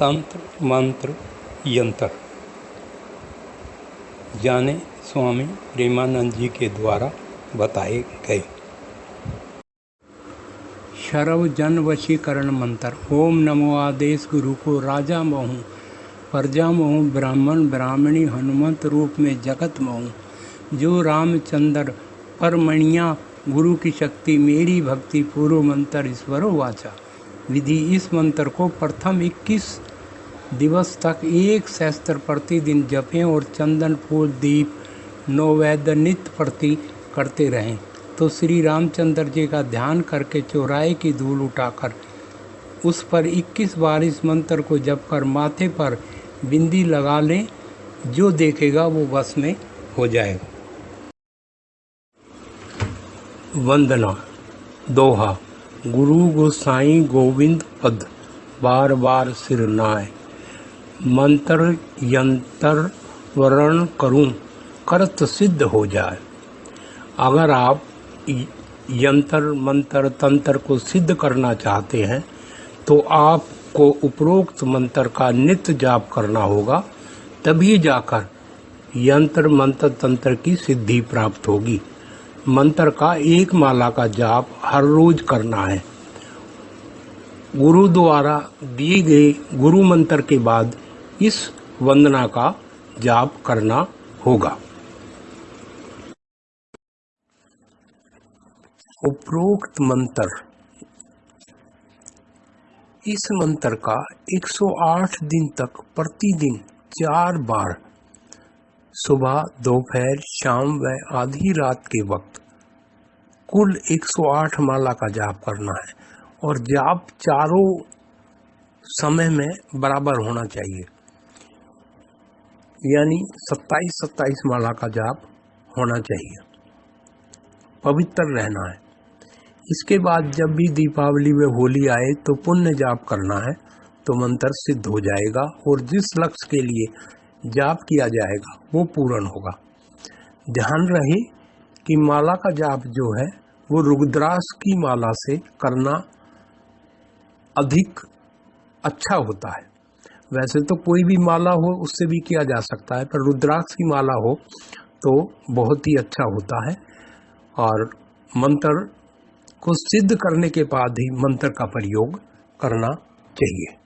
तंत्र, मंत्र, यंत्र। जाने स्वामी प्रेमानंद जी के द्वारा बताए गए। शरव जन वशीकरण मंत्र। ओम नमो आदेश गुरु को राजा महू, प्रजा महू, ब्राह्मण, ब्राह्मणी, हनुमंत रूप में जगत महू। जो रामचंद्र परमणिया, गुरु की शक्ति, मेरी भक्ति, पूर्व मंत्र, ईश्वरो वाचा। विधि इस मंत्र को प्रथम 21 दिवस तक एक शस्त्र प्रतिदिन जपें और चंदन, फूल, दीप, नौवैद्य, नित्य प्रति करते रहें। तो श्री रामचंद्र जी का ध्यान करके चौराहे की धूल उठाकर, उस पर 21 बार इस मंत्र को जप कर माथे पर बिंदी लगा लें, जो देखेगा वो बस में हो जाएगा। वंदना, दोहा, गुरु गोसाई गोविंद पद, बार बार सिर नाय मंत्र, यंत्र वर्ण करूँ, करत सिद्ध हो जाए। अगर आप यंत्र, मंत्र, तंत्र को सिद्ध करना चाहते हैं तो आपको उपरोक्त मंत्र का नित्य जाप करना होगा, तभी जाकर यंत्र, मंत्र, तंत्र की सिद्धि प्राप्त होगी। मंत्र का एक माला का जाप हर रोज करना है। गुरु द्वारा दिए गए गुरु मंत्र के बाद इस वंदना का जाप करना होगा। उपरोक्त मंत्र। इस मंत्र का 108 दिन तक प्रतिदिन चार बार, सुबह, दोपहर, शाम व आधी रात के वक्त, कुल 108 माला का जाप करना है। और जाप चारों समय में बराबर होना चाहिए। यानी 27 27 माला का जाप होना चाहिए। पवित्र रहना है। इसके बाद जब भी दीपावली में होली आए तो पुण्य जाप करना है तो मंत्र सिद्ध हो जाएगा और जिस लक्ष्य के लिए जाप किया जाएगा वो पूर्ण होगा। ध्यान रहे कि माला का जाप जो है वो रुद्रास की माला से करना अधिक अच्छा होता है। वैसे तो कोई भी माला हो, उससे भी किया जा सकता है, पर रुद्राक्ष की माला हो तो बहुत ही अच्छा होता है। और मंत्र को सिद्ध करने के बाद ही मंत्र का प्रयोग करना चाहिए।